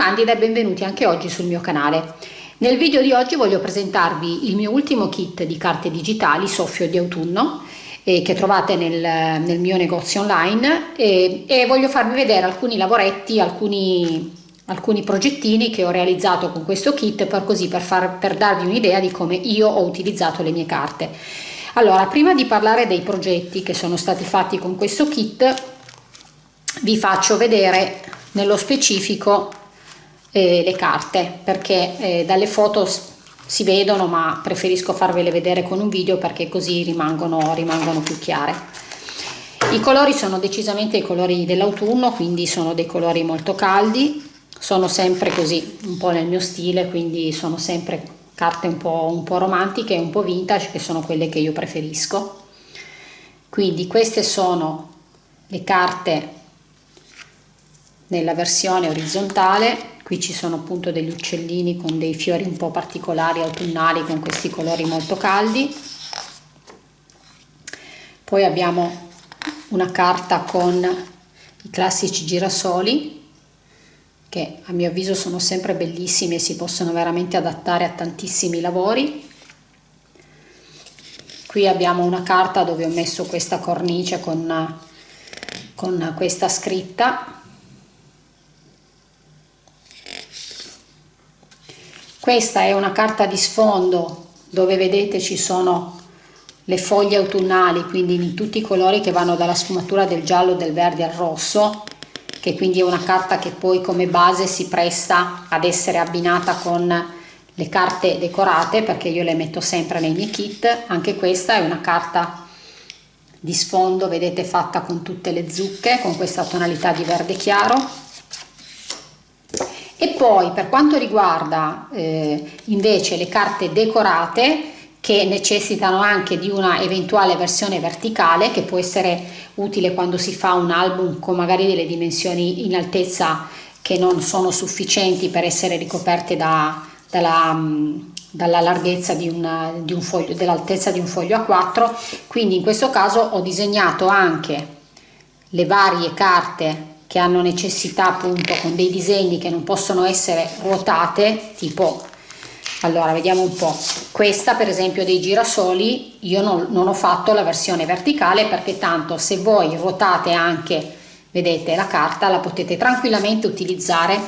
Candida e benvenuti anche oggi sul mio canale. Nel video di oggi voglio presentarvi il mio ultimo kit di carte digitali soffio di autunno eh, che trovate nel, nel, mio negozio online e, e, voglio farvi vedere alcuni lavoretti, alcuni, alcuni progettini che ho realizzato con questo kit per, così, per, far, per darvi un'idea di come io ho utilizzato le mie carte. Allora, prima di parlare dei progetti che sono stati fatti con questo kit, vi faccio vedere nello specifico eh, le carte perché eh, dalle foto si vedono ma preferisco farvele vedere con un video perché così rimangono, rimangono più chiare. I colori sono decisamente i colori dell'autunno quindi sono dei colori molto caldi sono sempre così un po' nel mio stile quindi sono sempre carte un po', un po romantiche un po' vintage che sono quelle che io preferisco. Quindi queste sono le carte nella versione orizzontale qui ci sono appunto degli uccellini con dei fiori un po' particolari autunnali con questi colori molto caldi. Poi abbiamo una carta con i classici girasoli che a mio avviso sono sempre bellissimi e si possono veramente adattare a tantissimi lavori. Qui abbiamo una carta dove ho messo questa cornice con, con questa scritta Questa è una carta di sfondo dove vedete ci sono le foglie autunnali, quindi in tutti i colori che vanno dalla sfumatura del giallo, del verde al rosso, che quindi è una carta che poi come base si presta ad essere abbinata con le carte decorate perché io le metto sempre nei miei kit. Anche questa è una carta di sfondo, vedete, fatta con tutte le zucche, con questa tonalità di verde chiaro e poi per quanto riguarda eh, invece le carte decorate che necessitano anche di una eventuale versione verticale che può essere utile quando si fa un album con magari delle dimensioni in altezza che non sono sufficienti per essere ricoperte da, dalla, mm, dalla larghezza di, una, di un foglio, dell'altezza di un foglio A4 quindi in questo caso ho disegnato anche le varie carte che hanno necessità appunto con dei disegni che non possono essere ruotate tipo allora vediamo un po' questa per esempio dei girasoli io non, non ho fatto la versione verticale perché tanto se voi ruotate anche vedete la carta la potete tranquillamente utilizzare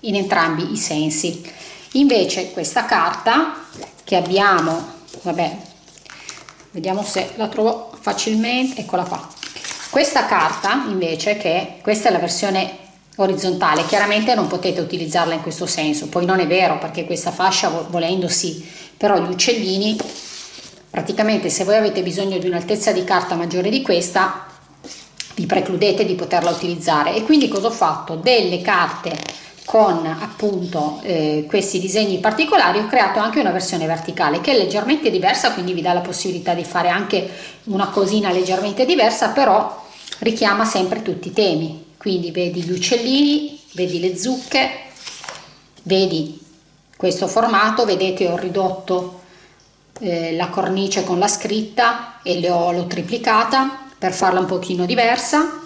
in entrambi i sensi. Invece questa carta che abbiamo vabbè vediamo se la trovo facilmente eccola qua questa carta invece che questa è la versione orizzontale chiaramente non potete utilizzarla in questo senso. Poi non è vero perché questa fascia volendo sì però gli uccellini praticamente se voi avete bisogno di un'altezza di carta maggiore di questa vi precludete di poterla utilizzare. E quindi cosa ho fatto? Delle carte con appunto eh, questi disegni particolari ho creato anche una versione verticale che è leggermente diversa quindi vi dà la possibilità di fare anche una cosina leggermente diversa però richiama sempre tutti i temi. Quindi vedi gli uccellini vedi le zucche vedi questo formato vedete ho ridotto eh, la cornice con la scritta e l'ho triplicata per farla un pochino diversa.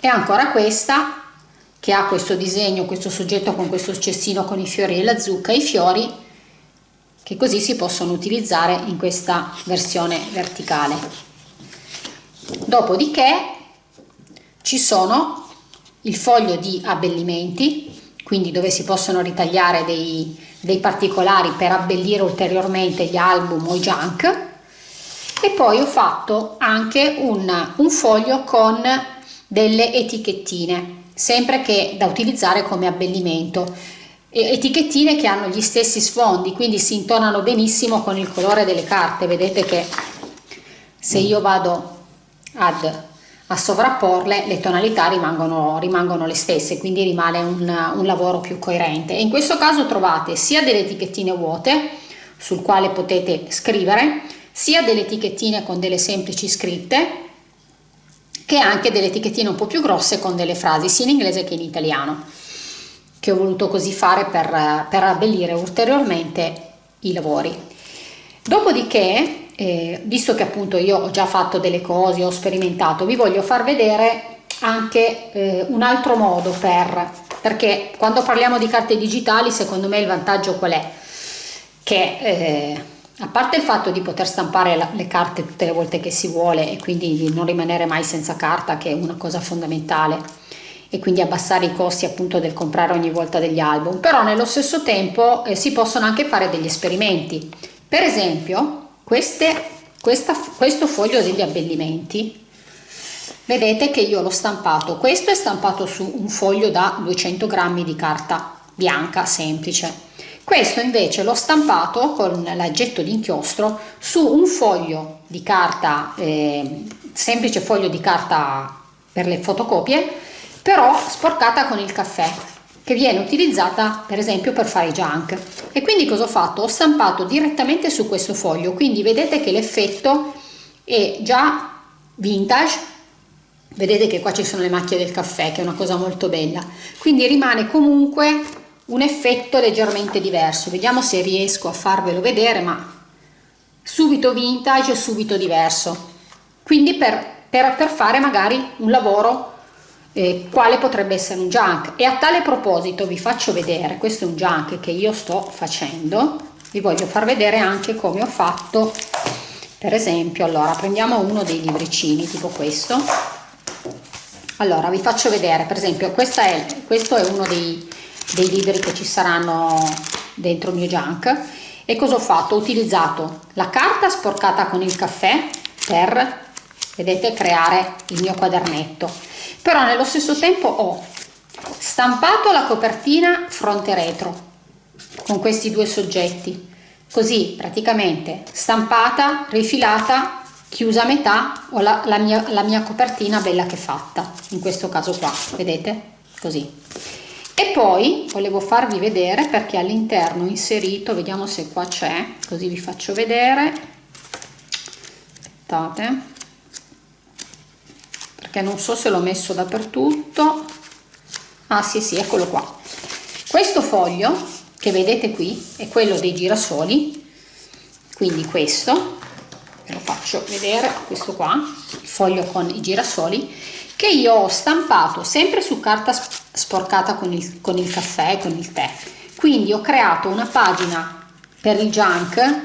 E ancora questa che ha questo disegno questo soggetto con questo cestino con i fiori e la zucca i fiori che così si possono utilizzare in questa versione verticale dopodiché ci sono il foglio di abbellimenti quindi dove si possono ritagliare dei, dei particolari per abbellire ulteriormente gli album o i junk. E poi ho fatto anche un, un foglio con delle etichettine sempre che da utilizzare come abbellimento. Etichettine che hanno gli stessi sfondi quindi si intonano benissimo con il colore delle carte. Vedete che se io vado ad, a sovrapporle le tonalità rimangono, rimangono le stesse quindi rimane un, un lavoro più coerente. E in questo caso trovate sia delle etichettine vuote sul quale potete scrivere sia delle etichettine con delle semplici scritte che anche delle etichettine un po' più grosse con delle frasi sia in inglese che in italiano che ho voluto così fare per, per abbellire ulteriormente i lavori. Dopodiché eh, visto che appunto io ho già fatto delle cose, ho sperimentato, vi voglio far vedere anche eh, un altro modo per perché quando parliamo di carte digitali secondo me il vantaggio qual è? Che eh, a parte il fatto di poter stampare la, le carte tutte le volte che si vuole e quindi di non rimanere mai senza carta che è una cosa fondamentale e quindi abbassare i costi appunto del comprare ogni volta degli album però nello stesso tempo eh, si possono anche fare degli esperimenti. Per esempio queste, questa, questo foglio degli abbellimenti vedete che io l'ho stampato. Questo è stampato su un foglio da 200 grammi di carta bianca semplice. Questo invece l'ho stampato con l'aggetto d'inchiostro su un foglio di carta, eh, semplice foglio di carta per le fotocopie, però sporcata con il caffè, che viene utilizzata per esempio per fare junk. E quindi cosa ho fatto? Ho stampato direttamente su questo foglio, quindi vedete che l'effetto è già vintage, vedete che qua ci sono le macchie del caffè, che è una cosa molto bella, quindi rimane comunque un effetto leggermente diverso. Vediamo se riesco a farvelo vedere ma subito vintage subito diverso. Quindi per, per, per fare magari un lavoro eh, quale potrebbe essere un junk? E a tale proposito vi faccio vedere questo è un junk che io sto facendo vi voglio far vedere anche come ho fatto. Per esempio allora prendiamo uno dei libricini tipo questo. Allora vi faccio vedere per esempio è, questo è uno dei dei libri che ci saranno dentro il mio junk. E cosa ho fatto? Ho utilizzato la carta sporcata con il caffè per, vedete, creare il mio quadernetto però nello stesso tempo ho stampato la copertina fronte retro con questi due soggetti. Così praticamente stampata, rifilata, chiusa a metà ho la, la, mia, la mia copertina bella che fatta in questo caso qua, vedete? così. E poi volevo farvi vedere perché all'interno ho inserito vediamo se qua c'è così vi faccio vedere. Aspettate perché non so se l'ho messo dappertutto. Ah sì sì eccolo qua. Questo foglio che vedete qui è quello dei girasoli. Quindi questo ve lo faccio vedere questo qua il foglio con i girasoli che io ho stampato sempre su carta sporcata con il, con il caffè, con il tè. Quindi ho creato una pagina per il junk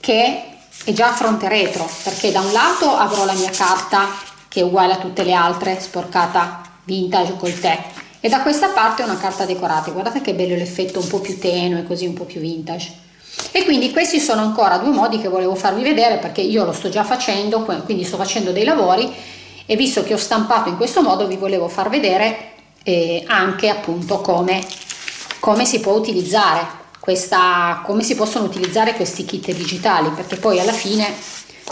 che è già a fronte retro, perché da un lato avrò la mia carta che è uguale a tutte le altre, sporcata vintage col tè, e da questa parte una carta decorata. Guardate che bello l'effetto un po' più tenue, così un po' più vintage. E quindi questi sono ancora due modi che volevo farvi vedere perché io lo sto già facendo, quindi sto facendo dei lavori e visto che ho stampato in questo modo vi volevo far vedere eh, anche appunto come, come si può utilizzare questa, come si possono utilizzare questi kit digitali perché poi alla fine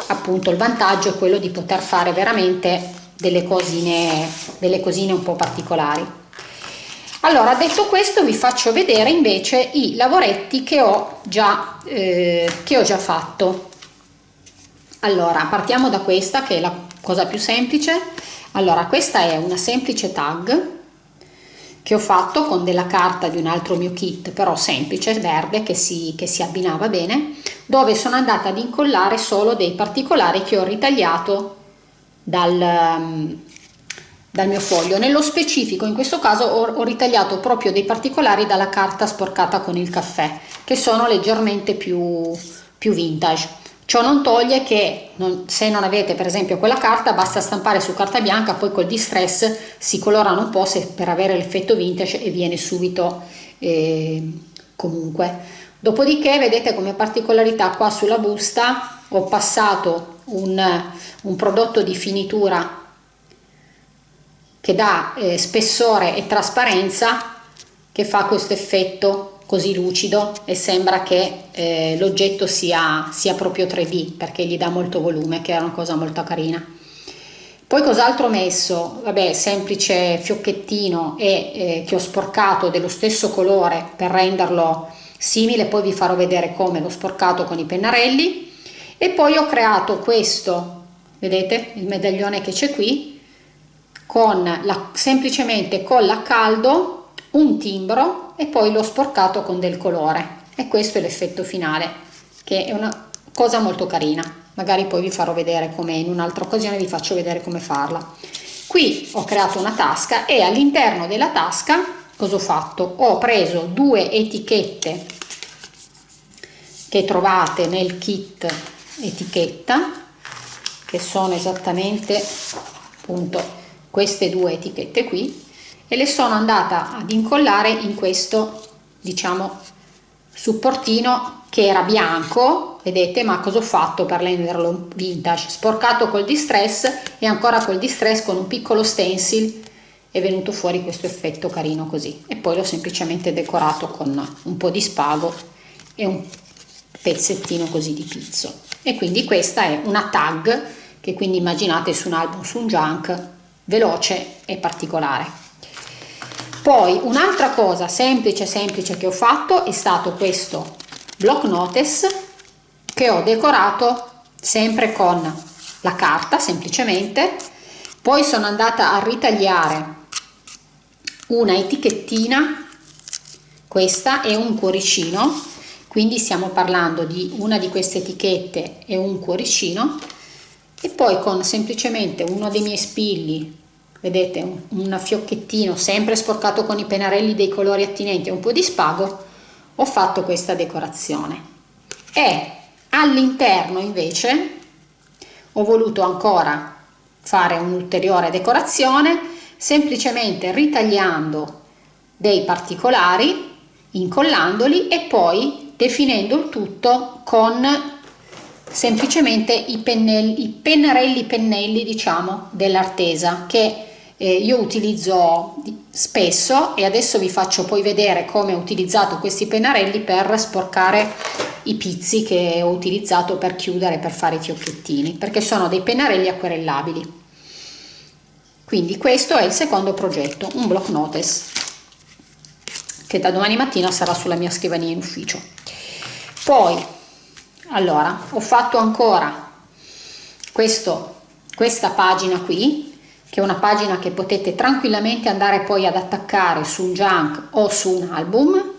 appunto il vantaggio è quello di poter fare veramente delle cosine, delle cosine un po' particolari. Allora, detto questo, vi faccio vedere invece i lavoretti che ho già, eh, che ho già fatto. Allora, partiamo da questa che è la cosa più semplice. Allora, questa è una semplice tag che ho fatto con della carta di un altro mio kit però semplice verde che si, che si abbinava bene dove sono andata ad incollare solo dei particolari che ho ritagliato dal, um, dal mio foglio. Nello specifico in questo caso ho, ho ritagliato proprio dei particolari dalla carta sporcata con il caffè che sono leggermente più, più vintage Ciò non toglie che non, se non avete per esempio quella carta basta stampare su carta bianca, poi col distress si colorano un po' se, per avere l'effetto vintage e viene subito eh, comunque. Dopodiché vedete come particolarità qua sulla busta ho passato un, un prodotto di finitura che dà eh, spessore e trasparenza che fa questo effetto così lucido e sembra che eh, l'oggetto sia, sia proprio 3D perché gli dà molto volume che è una cosa molto carina. Poi cos'altro ho messo? Vabbè, semplice fiocchettino e eh, che ho sporcato dello stesso colore per renderlo simile, poi vi farò vedere come l'ho sporcato con i pennarelli. E poi ho creato questo, vedete il medaglione che c'è qui, con la, semplicemente con la caldo un timbro e poi l'ho sporcato con del colore. E questo è l'effetto finale che è una cosa molto carina. Magari poi vi farò vedere come in un'altra occasione vi faccio vedere come farla. Qui ho creato una tasca e all'interno della tasca cosa ho fatto? Ho preso due etichette che trovate nel kit etichetta che sono esattamente appunto queste due etichette qui e le sono andata ad incollare in questo diciamo supportino che era bianco vedete ma cosa ho fatto per renderlo vintage? Sporcato col distress e ancora col distress con un piccolo stencil è venuto fuori questo effetto carino così. E poi l'ho semplicemente decorato con un po' di spago e un pezzettino così di pizzo. E quindi questa è una tag che quindi immaginate su un album su un junk veloce e particolare poi un'altra cosa semplice semplice che ho fatto è stato questo block notice che ho decorato sempre con la carta semplicemente. Poi sono andata a ritagliare una etichettina questa è un cuoricino. Quindi stiamo parlando di una di queste etichette e un cuoricino. E poi con semplicemente uno dei miei spilli vedete un, un fiocchettino sempre sporcato con i pennarelli dei colori attinenti e un po' di spago ho fatto questa decorazione. E all'interno invece ho voluto ancora fare un'ulteriore decorazione semplicemente ritagliando dei particolari incollandoli e poi definendo il tutto con semplicemente i, pennelli, i pennarelli pennelli diciamo dell'artesa che eh, io utilizzo spesso e adesso vi faccio poi vedere come ho utilizzato questi pennarelli per sporcare i pizzi che ho utilizzato per chiudere per fare i fiocchettini perché sono dei pennarelli acquerellabili. Quindi questo è il secondo progetto un block notice che da domani mattina sarà sulla mia scrivania in ufficio. Poi allora ho fatto ancora questo questa pagina qui che è una pagina che potete tranquillamente andare poi ad attaccare su un junk o su un album.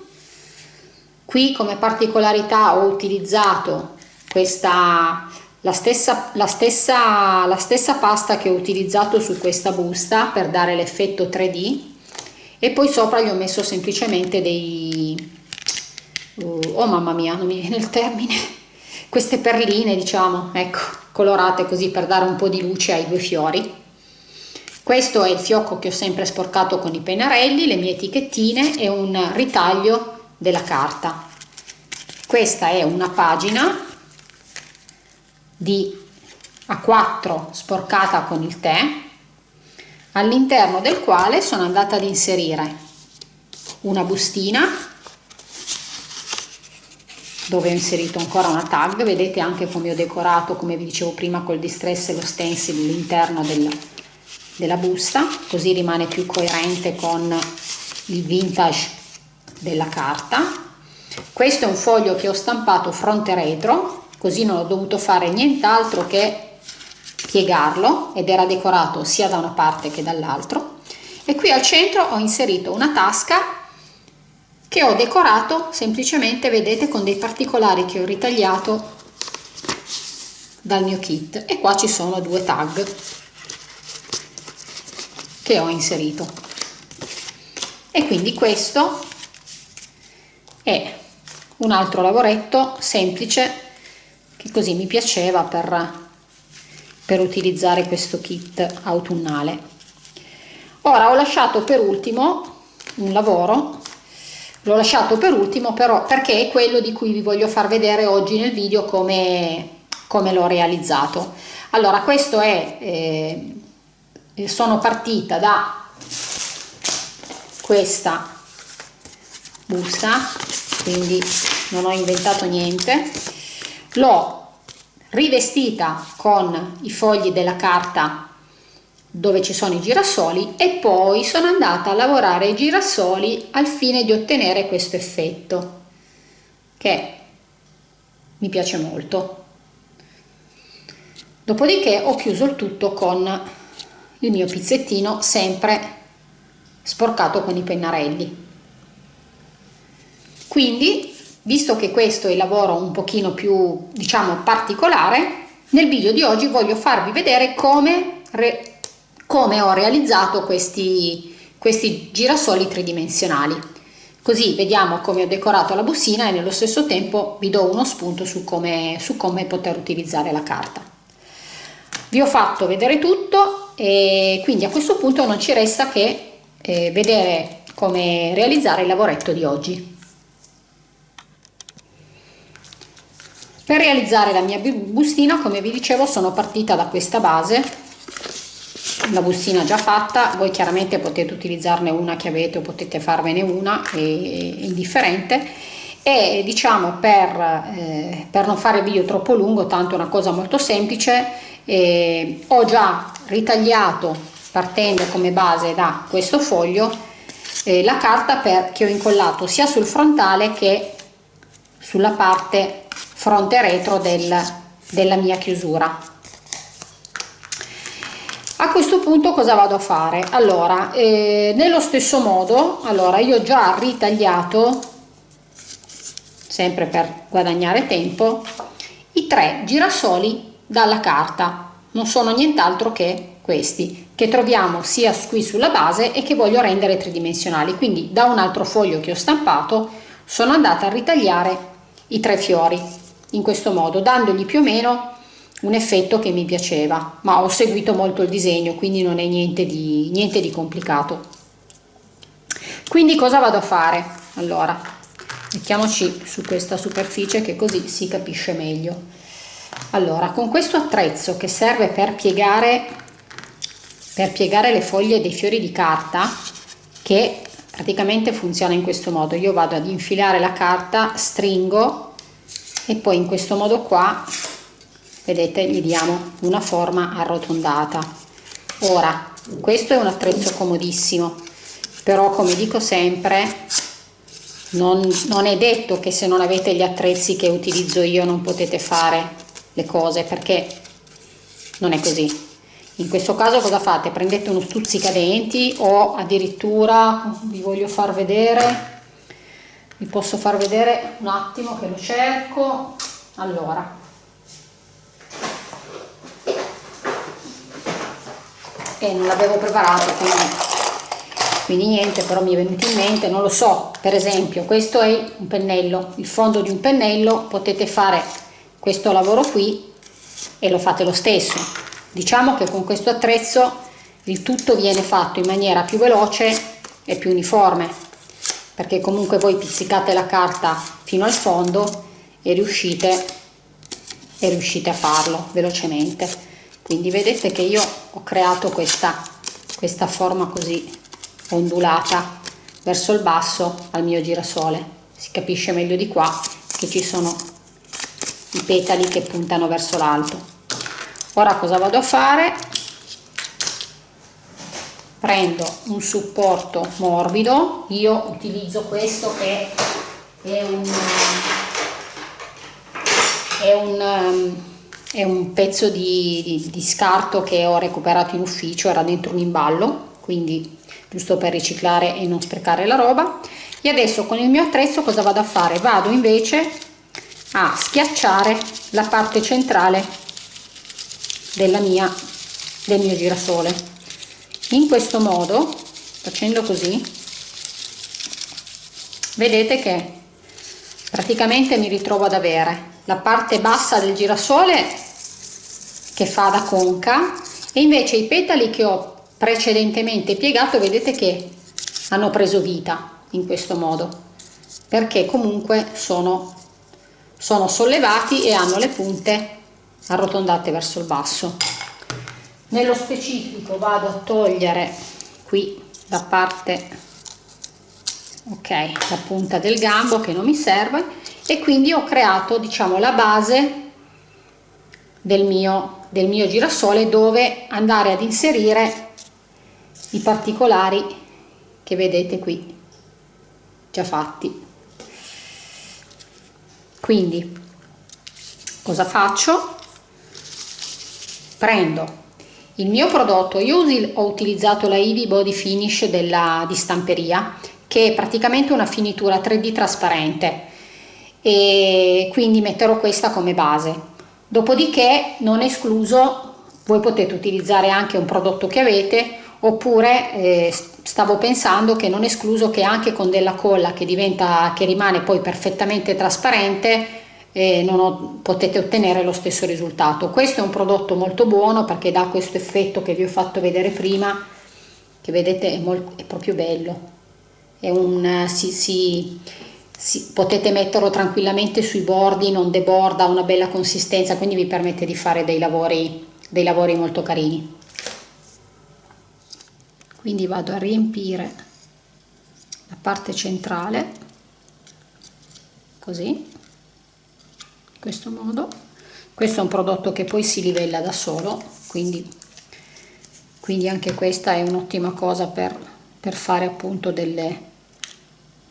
Qui come particolarità ho utilizzato questa la stessa, la stessa, la stessa pasta che ho utilizzato su questa busta per dare l'effetto 3D e poi sopra gli ho messo semplicemente dei, oh mamma mia non mi viene il termine queste perline diciamo ecco colorate così per dare un po' di luce ai due fiori questo è il fiocco che ho sempre sporcato con i pennarelli le mie etichettine e un ritaglio della carta. Questa è una pagina di A4 sporcata con il tè all'interno del quale sono andata ad inserire una bustina dove ho inserito ancora una tag. Vedete anche come ho decorato come vi dicevo prima col distress e lo stencil l'interno del, della busta così rimane più coerente con il vintage della carta. Questo è un foglio che ho stampato fronte retro così non ho dovuto fare nient'altro che piegarlo ed era decorato sia da una parte che dall'altro. E qui al centro ho inserito una tasca che ho decorato semplicemente vedete con dei particolari che ho ritagliato dal mio kit. E qua ci sono due tag che ho inserito. E quindi questo è un altro lavoretto semplice che così mi piaceva per, per utilizzare questo kit autunnale. Ora ho lasciato per ultimo un lavoro. L'ho lasciato per ultimo però perché è quello di cui vi voglio far vedere oggi nel video come, come l'ho realizzato. Allora questo è eh, sono partita da questa busta quindi non ho inventato niente. L'ho rivestita con i fogli della carta dove ci sono i girasoli e poi sono andata a lavorare i girasoli al fine di ottenere questo effetto che mi piace molto. Dopodiché ho chiuso il tutto con il mio pizzettino sempre sporcato con i pennarelli quindi visto che questo è il lavoro un pochino più diciamo particolare nel video di oggi voglio farvi vedere come come ho realizzato questi, questi girasoli tridimensionali. Così vediamo come ho decorato la bustina e nello stesso tempo vi do uno spunto su come, su come poter utilizzare la carta. Vi ho fatto vedere tutto e quindi a questo punto non ci resta che eh, vedere come realizzare il lavoretto di oggi. Per realizzare la mia bustina, come vi dicevo, sono partita da questa base, la bustina già fatta, voi chiaramente potete utilizzarne una che avete o potete farvene una, è indifferente, e diciamo per, eh, per non fare video troppo lungo, tanto è una cosa molto semplice, eh, ho già ritagliato partendo come base da questo foglio eh, la carta per, che ho incollato sia sul frontale che sulla parte fronte retro del, della mia chiusura. A questo punto cosa vado a fare? Allora eh, nello stesso modo allora io ho già ritagliato sempre per guadagnare tempo i tre girasoli dalla carta non sono nient'altro che questi che troviamo sia qui sulla base e che voglio rendere tridimensionali quindi da un altro foglio che ho stampato sono andata a ritagliare i tre fiori in questo modo, dandogli più o meno un effetto che mi piaceva, ma ho seguito molto il disegno, quindi non è niente di, niente di complicato. Quindi cosa vado a fare? Allora, mettiamoci su questa superficie che così si capisce meglio. Allora, con questo attrezzo che serve per piegare, per piegare le foglie dei fiori di carta, che praticamente funziona in questo modo, io vado ad infilare la carta, stringo e poi in questo modo qua vedete gli diamo una forma arrotondata ora questo è un attrezzo comodissimo però come dico sempre non, non è detto che se non avete gli attrezzi che utilizzo io non potete fare le cose perché non è così. In questo caso cosa fate? prendete uno stuzzicadenti o addirittura vi voglio far vedere vi posso far vedere un attimo che lo cerco. Allora. E non l'avevo preparato quindi, quindi niente però mi è venuto in mente non lo so. Per esempio questo è un pennello il fondo di un pennello potete fare questo lavoro qui e lo fate lo stesso. Diciamo che con questo attrezzo il tutto viene fatto in maniera più veloce e più uniforme perché comunque voi pizzicate la carta fino al fondo e riuscite, e riuscite a farlo velocemente. Quindi vedete che io ho creato questa, questa forma così ondulata verso il basso al mio girasole. Si capisce meglio di qua che ci sono i petali che puntano verso l'alto. Ora cosa vado a fare? Prendo un supporto morbido. Io utilizzo questo che è un, è un, è un pezzo di, di, di scarto che ho recuperato in ufficio era dentro un imballo quindi giusto per riciclare e non sprecare la roba. E adesso con il mio attrezzo cosa vado a fare? Vado invece a schiacciare la parte centrale della mia del mio girasole. In questo modo facendo così vedete che praticamente mi ritrovo ad avere la parte bassa del girasole che fa da conca e invece i petali che ho precedentemente piegato vedete che hanno preso vita in questo modo perché comunque sono, sono sollevati e hanno le punte arrotondate verso il basso. Nello specifico vado a togliere qui la parte ok la punta del gambo che non mi serve e quindi ho creato diciamo la base del mio del mio girasole dove andare ad inserire i particolari che vedete qui già fatti. Quindi cosa faccio? Prendo il mio prodotto, io ho utilizzato la Ivy Body Finish della, di stamperia, che è praticamente una finitura 3D trasparente. E quindi metterò questa come base. Dopodiché non escluso voi potete utilizzare anche un prodotto che avete oppure eh, stavo pensando che non escluso che anche con della colla che diventa che rimane poi perfettamente trasparente eh, ho, potete ottenere lo stesso risultato. Questo è un prodotto molto buono perché dà questo effetto che vi ho fatto vedere prima che vedete è, molto, è proprio bello. È un si, si, si, potete metterlo tranquillamente sui bordi non deborda ha una bella consistenza quindi vi permette di fare dei lavori dei lavori molto carini quindi vado a riempire la parte centrale così in questo modo. Questo è un prodotto che poi si livella da solo quindi, quindi anche questa è un'ottima cosa per, per fare appunto delle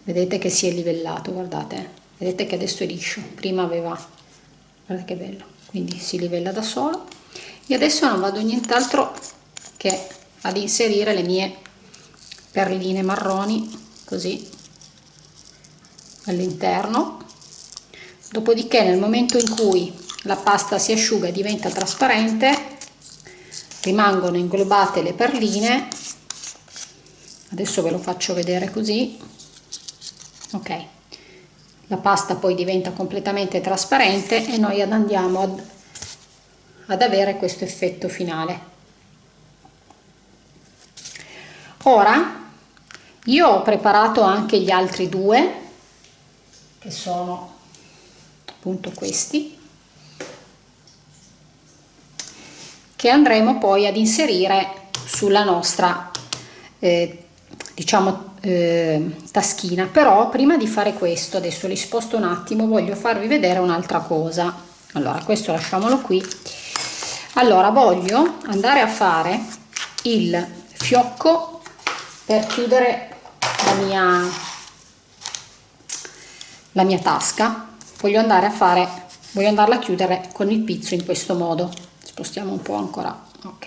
vedete che si è livellato guardate vedete che adesso è liscio prima aveva guardate che bello quindi si livella da solo. E adesso non vado nient'altro che ad inserire le mie perline marroni così all'interno. Dopodiché nel momento in cui la pasta si asciuga e diventa trasparente rimangono inglobate le perline. Adesso ve lo faccio vedere così. Ok. La pasta poi diventa completamente trasparente e noi andiamo ad, ad avere questo effetto finale ora io ho preparato anche gli altri due che sono appunto questi che andremo poi ad inserire sulla nostra eh, diciamo eh, taschina. Però prima di fare questo adesso li sposto un attimo voglio farvi vedere un'altra cosa. Allora questo lasciamolo qui. Allora voglio andare a fare il fiocco per chiudere la mia, la mia tasca voglio andare a fare voglio andarla a chiudere con il pizzo in questo modo. Spostiamo un po' ancora ok.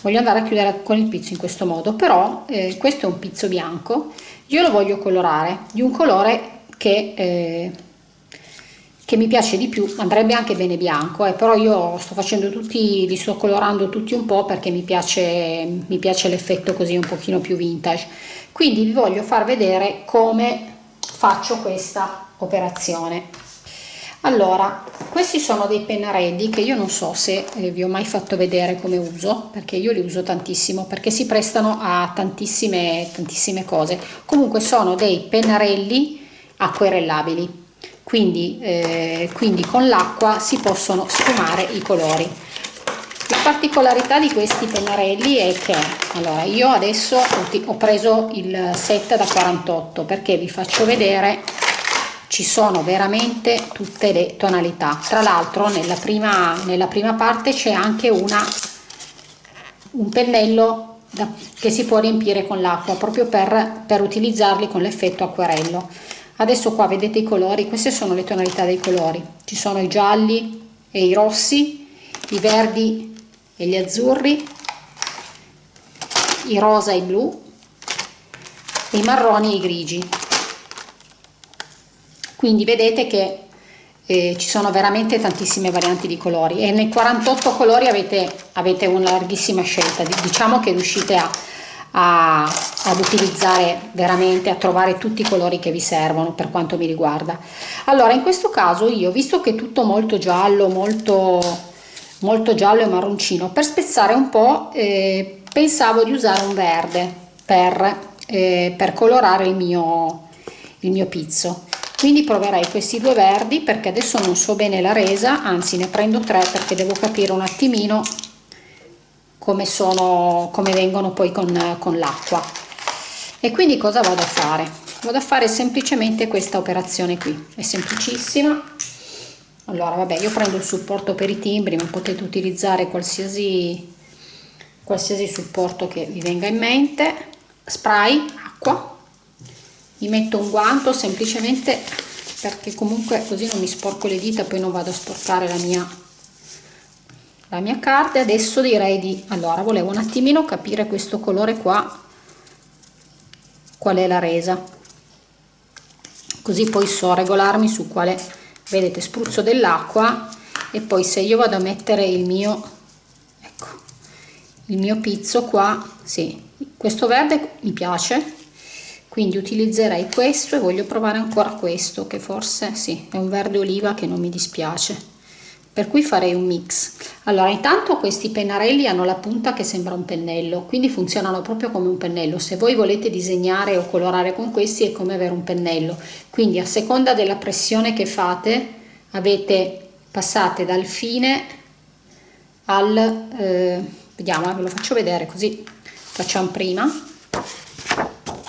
Voglio andare a chiudere con il pizzo in questo modo però eh, questo è un pizzo bianco. Io lo voglio colorare di un colore che eh, che mi piace di più andrebbe anche bene bianco eh, però io sto facendo tutti li sto colorando tutti un po perché mi piace mi piace l'effetto così un pochino più vintage. Quindi vi voglio far vedere come faccio questa operazione. Allora questi sono dei pennarelli che io non so se eh, vi ho mai fatto vedere come uso perché io li uso tantissimo perché si prestano a tantissime tantissime cose. Comunque sono dei pennarelli acquerellabili quindi, eh, quindi con l'acqua si possono sfumare i colori. La particolarità di questi pennarelli è che allora io adesso ho preso il set da 48 perché vi faccio vedere ci sono veramente tutte le tonalità. Tra l'altro nella prima nella prima parte c'è anche una un pennello da, che si può riempire con l'acqua proprio per, per utilizzarli con l'effetto acquerello adesso qua vedete i colori queste sono le tonalità dei colori. Ci sono i gialli e i rossi i verdi e gli azzurri i rosa e i blu i marroni e i grigi. Quindi vedete che eh, ci sono veramente tantissime varianti di colori. E nei 48 colori avete, avete una larghissima scelta. Diciamo che riuscite a a, ad utilizzare veramente, a trovare tutti i colori che vi servono per quanto mi riguarda. Allora in questo caso io, visto che è tutto molto giallo, molto, molto giallo e marroncino, per spezzare un po' eh, pensavo di usare un verde per, eh, per colorare il mio, il mio pizzo quindi proverei questi due verdi perché adesso non so bene la resa anzi ne prendo tre perché devo capire un attimino come, sono, come vengono poi con, con l'acqua. E quindi cosa vado a fare? vado a fare semplicemente questa operazione qui. È semplicissima. Allora vabbè io prendo il supporto per i timbri ma potete utilizzare qualsiasi qualsiasi supporto che vi venga in mente. Spray acqua. Mi metto un guanto semplicemente perché comunque così non mi sporco le dita poi non vado a sporcare la mia la mia carta adesso direi di allora volevo un attimino capire questo colore qua qual è la resa. Così poi so regolarmi su quale vedete spruzzo dell'acqua e poi se io vado a mettere il mio il mio pizzo qua sì questo verde mi piace quindi utilizzerei questo e voglio provare ancora questo che forse sì è un verde oliva che non mi dispiace per cui farei un mix. Allora intanto questi pennarelli hanno la punta che sembra un pennello quindi funzionano proprio come un pennello. Se voi volete disegnare o colorare con questi è come avere un pennello. Quindi a seconda della pressione che fate avete passate dal fine al eh, vediamo ve lo faccio vedere così. Facciamo prima.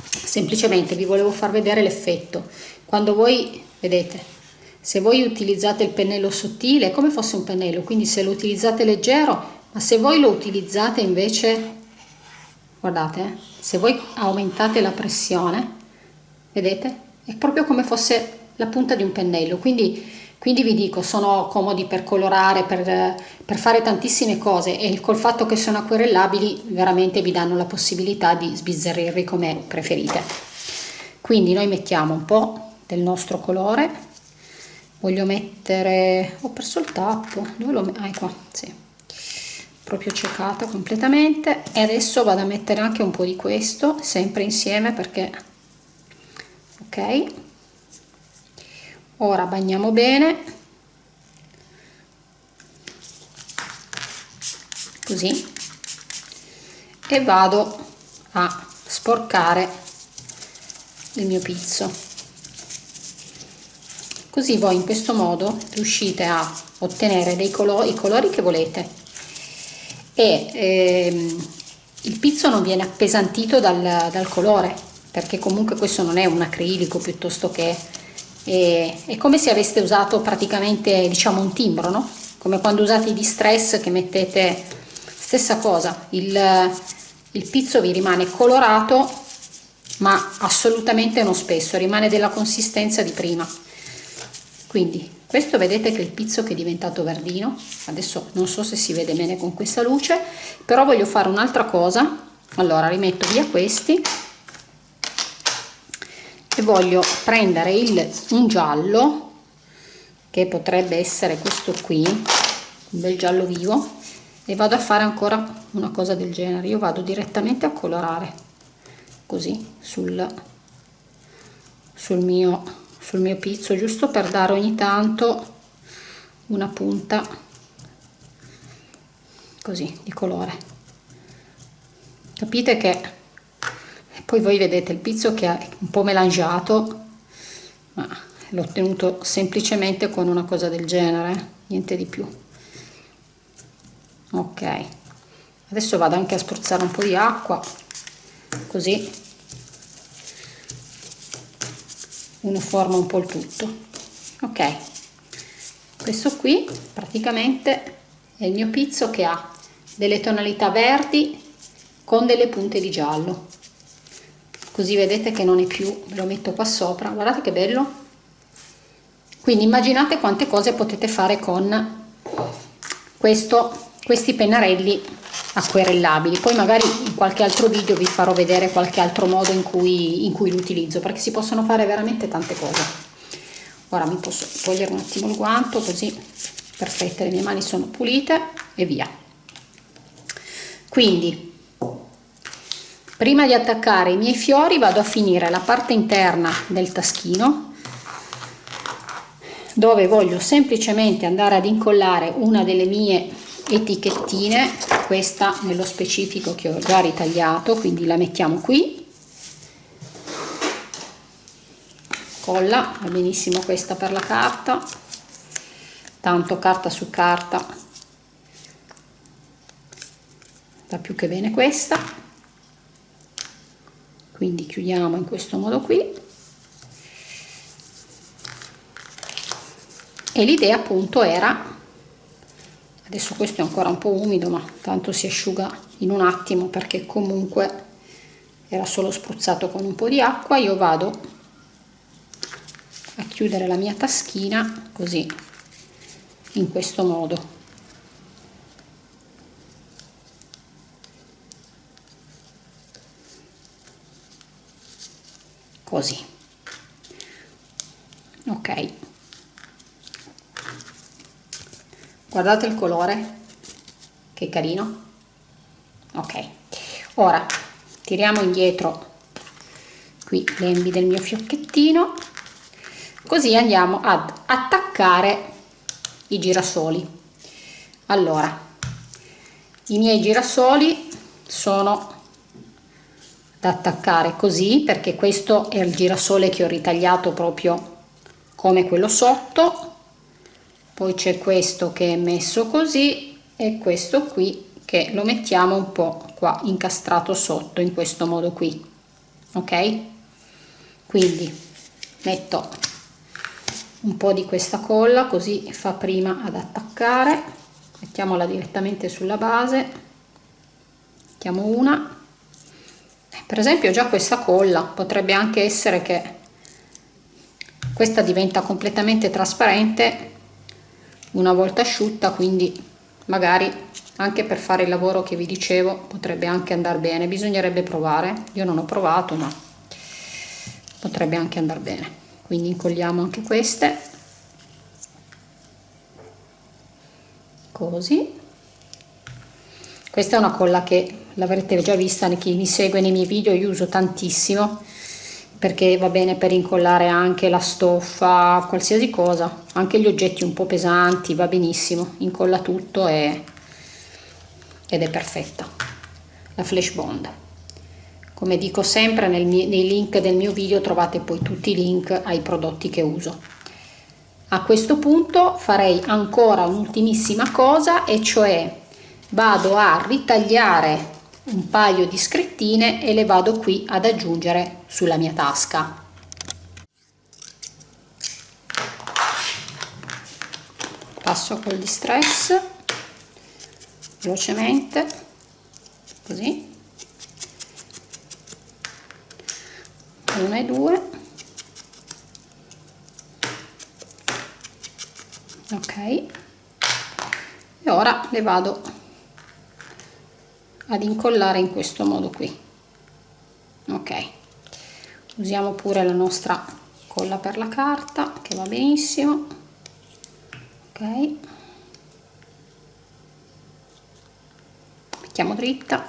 Semplicemente vi volevo far vedere l'effetto. Quando voi vedete se voi utilizzate il pennello sottile è come fosse un pennello quindi se lo utilizzate leggero ma se voi lo utilizzate invece guardate eh, se voi aumentate la pressione vedete? È proprio come fosse la punta di un pennello quindi quindi vi dico sono comodi per colorare per, per, fare tantissime cose e col fatto che sono acquerellabili veramente vi danno la possibilità di sbizzarrirli come preferite. Quindi noi mettiamo un po' del nostro colore voglio mettere ho perso il tappo dove lo metto? ah, qua sì. Proprio ciecata completamente. E adesso vado a mettere anche un po' di questo sempre insieme perché ok. Ora bagniamo bene. Così. E vado a sporcare il mio pizzo così voi in questo modo riuscite a ottenere dei colori, i colori che volete. E ehm, il pizzo non viene appesantito dal, dal colore perché comunque questo non è un acrilico piuttosto che e, è come se aveste usato praticamente diciamo un timbro no? come quando usate i distress che mettete stessa cosa. Il, il pizzo vi rimane colorato ma assolutamente non spesso rimane della consistenza di prima quindi questo vedete che è il pizzo che è diventato verdino. Adesso non so se si vede bene con questa luce però voglio fare un'altra cosa. Allora rimetto via questi. E voglio prendere il, un giallo che potrebbe essere questo qui un bel giallo vivo e vado a fare ancora una cosa del genere. Io vado direttamente a colorare così sul, sul mio sul mio pizzo giusto per dare ogni tanto una punta così di colore. Capite che poi voi vedete il pizzo che è un po' melangiato ma l'ho ottenuto semplicemente con una cosa del genere niente di più. Ok. Adesso vado anche a spruzzare un po' di acqua così uniforma un po' il tutto. Ok. Questo qui praticamente è il mio pizzo che ha delle tonalità verdi con delle punte di giallo. Così vedete che non è più lo metto qua sopra. Guardate che bello. Quindi immaginate quante cose potete fare con questo questi pennarelli acquerellabili. Poi magari in qualche altro video vi farò vedere qualche altro modo in cui, in cui lo utilizzo perché si possono fare veramente tante cose. Ora mi posso togliere un attimo il guanto così perfette le mie mani sono pulite e via. Quindi prima di attaccare i miei fiori vado a finire la parte interna del taschino dove voglio semplicemente andare ad incollare una delle mie etichettine questa nello specifico che ho già ritagliato quindi la mettiamo qui. Colla va benissimo questa per la carta. Tanto carta su carta. Va più che bene questa. Quindi chiudiamo in questo modo qui. E l'idea appunto era adesso questo è ancora un po' umido ma tanto si asciuga in un attimo perché comunque era solo spruzzato con un po' di acqua. Io vado a chiudere la mia taschina così in questo modo così ok guardate il colore che carino. Ok ora tiriamo indietro qui l'embi del mio fiocchettino così andiamo ad attaccare i girasoli. Allora i miei girasoli sono da attaccare così perché questo è il girasole che ho ritagliato proprio come quello sotto poi c'è questo che è messo così e questo qui che lo mettiamo un po' qua incastrato sotto in questo modo qui ok? Quindi metto un po' di questa colla così fa prima ad attaccare. Mettiamola direttamente sulla base. Mettiamo una. Per esempio già questa colla potrebbe anche essere che questa diventa completamente trasparente una volta asciutta quindi magari anche per fare il lavoro che vi dicevo potrebbe anche andare bene. Bisognerebbe provare. Io non ho provato ma potrebbe anche andare bene. Quindi incolliamo anche queste. Così. Questa è una colla che l'avrete già vista chi mi segue nei miei video io uso tantissimo perché va bene per incollare anche la stoffa, qualsiasi cosa, anche gli oggetti un po' pesanti, va benissimo, incolla tutto e, ed è perfetta. La Flash Bond. Come dico sempre mio, nei link del mio video trovate poi tutti i link ai prodotti che uso. A questo punto farei ancora un'ultimissima cosa e cioè vado a ritagliare un paio di scrittine e le vado qui ad aggiungere sulla mia tasca. Passo col distress velocemente così. Una e due. Ok. E ora le vado ad incollare in questo modo qui. Ok. Usiamo pure la nostra colla per la carta che va benissimo. Ok. Mettiamo dritta.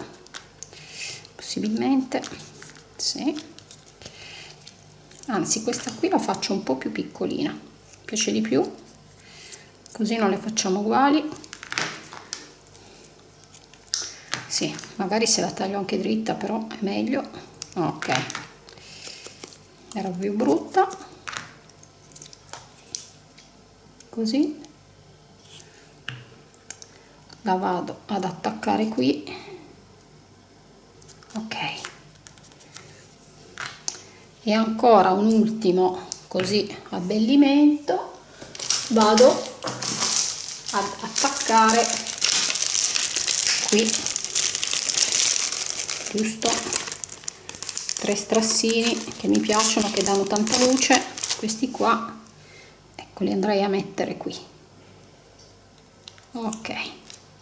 Possibilmente sì. Anzi questa qui la faccio un po più piccolina. Piace di più. Così non le facciamo uguali sì magari se la taglio anche dritta però è meglio. Ok. Era più brutta. Così. La vado ad attaccare qui. Ok. E ancora un ultimo così abbellimento. Vado ad attaccare qui giusto? Tre strassini che mi piacciono che danno tanta luce. Questi qua ecco li andrei a mettere qui. Ok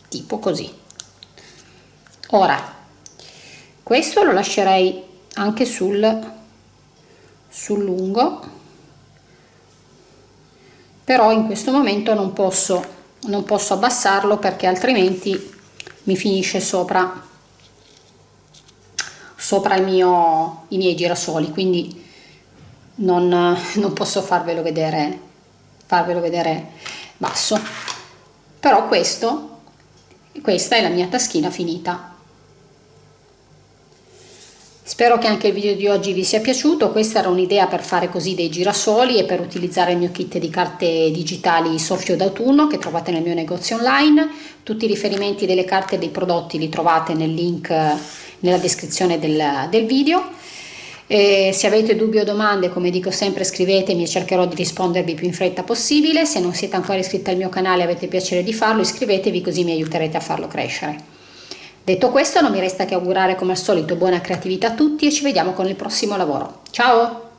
tipo così. Ora questo lo lascerei anche sul sul lungo. Però in questo momento non posso non posso abbassarlo perché altrimenti mi finisce sopra sopra mio, i miei girasoli quindi non, non posso farvelo vedere farvelo vedere basso. Però questo questa è la mia taschina finita Spero che anche il video di oggi vi sia piaciuto, questa era un'idea per fare così dei girasoli e per utilizzare il mio kit di carte digitali soffio d'autunno che trovate nel mio negozio online. Tutti i riferimenti delle carte e dei prodotti li trovate nel link nella descrizione del, del video. E se avete dubbi o domande, come dico sempre, scrivetemi e cercherò di rispondervi più in fretta possibile. Se non siete ancora iscritti al mio canale e avete piacere di farlo, iscrivetevi così mi aiuterete a farlo crescere. Detto questo, non mi resta che augurare come al solito buona creatività a tutti e ci vediamo con il prossimo lavoro. Ciao!